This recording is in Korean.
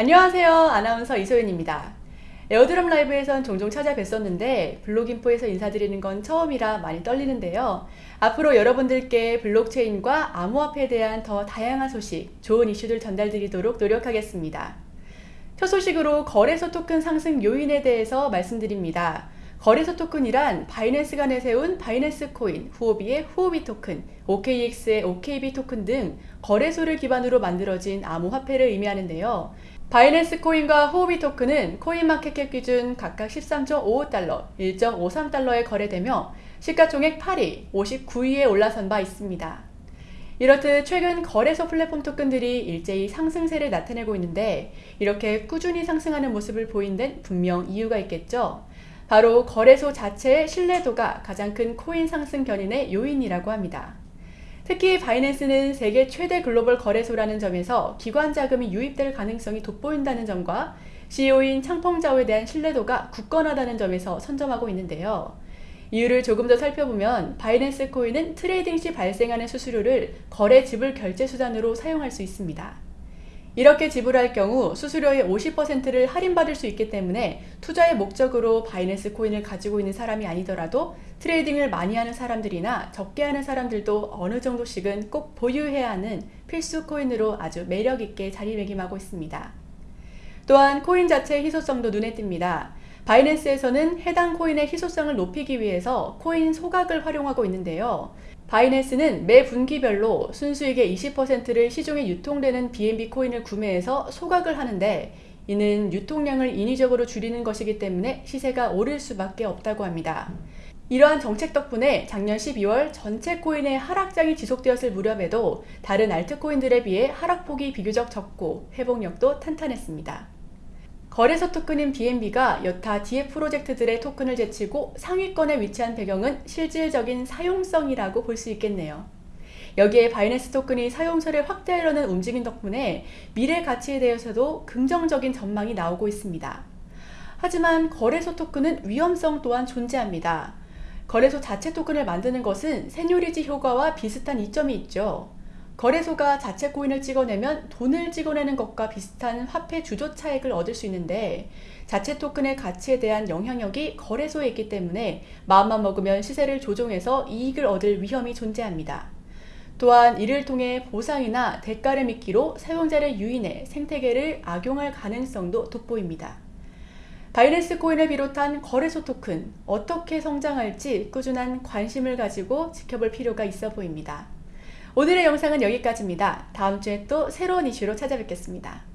안녕하세요. 아나운서 이소연입니다. 에어드랍 라이브에선 종종 찾아뵀었는데 블록인포에서 인사드리는 건 처음이라 많이 떨리는데요. 앞으로 여러분들께 블록체인과 암호화폐에 대한 더 다양한 소식, 좋은 이슈들 전달드리도록 노력하겠습니다. 첫 소식으로 거래소 토큰 상승 요인에 대해서 말씀드립니다. 거래소 토큰이란 바이낸스가 내세운 바이낸스 코인, 후오비의 후오비 토큰, OKX의 OKB 토큰 등 거래소를 기반으로 만들어진 암호화폐를 의미하는데요. 바이낸스 코인과 후오비 토큰은 코인마켓캡 기준 각각 13.55달러, 1.53달러에 거래되며 시가총액 8위, 59위에 올라선 바 있습니다. 이렇듯 최근 거래소 플랫폼 토큰들이 일제히 상승세를 나타내고 있는데 이렇게 꾸준히 상승하는 모습을 보인 데는 분명 이유가 있겠죠. 바로 거래소 자체의 신뢰도가 가장 큰 코인 상승 견인의 요인이라고 합니다. 특히 바이낸스는 세계 최대 글로벌 거래소라는 점에서 기관 자금이 유입될 가능성이 돋보인다는 점과 CEO인 창펑자오에 대한 신뢰도가 굳건하다는 점에서 선점하고 있는데요. 이유를 조금 더 살펴보면 바이낸스 코인은 trading 시 발생하는 수수료를 거래 지불 결제 수단으로 사용할 수 있습니다. 이렇게 지불할 경우 수수료의 50%를 할인받을 수 있기 때문에 투자의 목적으로 바이낸스 코인을 가지고 있는 사람이 아니더라도 trading을 많이 하는 사람들이나 적게 하는 사람들도 어느 정도씩은 꼭 보유해야 하는 필수 코인으로 아주 매력있게 자리매김하고 있습니다. 또한 코인 자체의 희소성도 눈에 띕니다. 바이낸스에서는 해당 코인의 희소성을 높이기 위해서 코인 소각을 활용하고 있는데요. 바이낸스는 매 분기별로 순수익의 20%를 시중에 유통되는 BNB 코인을 구매해서 소각을 하는데 이는 유통량을 인위적으로 줄이는 것이기 때문에 시세가 오를 수밖에 없다고 합니다. 이러한 정책 덕분에 작년 12월 전체 코인의 하락장이 지속되었을 무렵에도 다른 알트코인들에 비해 하락폭이 비교적 적고 회복력도 탄탄했습니다. 거래소 토큰인 BNB가 여타 DF 프로젝트들의 토큰을 제치고 상위권에 위치한 배경은 실질적인 사용성이라고 볼 수 있겠네요. 여기에 바이낸스 토큰이 사용처를 확대하려는 움직임 덕분에 미래 가치에 대해서도 긍정적인 전망이 나오고 있습니다. 하지만 거래소 토큰은 위험성 또한 존재합니다. 거래소 자체 토큰을 만드는 것은 세뇨리지 효과와 비슷한 이점이 있죠. 거래소가 자체 코인을 찍어내면 돈을 찍어내는 것과 비슷한 화폐 주조 차익을 얻을 수 있는데 자체 토큰의 가치에 대한 영향력이 거래소에 있기 때문에 마음만 먹으면 시세를 조종해서 이익을 얻을 위험이 존재합니다. 또한 이를 통해 보상이나 대가를 미끼로 사용자를 유인해 생태계를 악용할 가능성도 돋보입니다. 바이낸스 코인을 비롯한 거래소 토큰 어떻게 성장할지 꾸준한 관심을 가지고 지켜볼 필요가 있어 보입니다. 오늘의 영상은 여기까지입니다. 다음 주에 또 새로운 이슈로 찾아뵙겠습니다.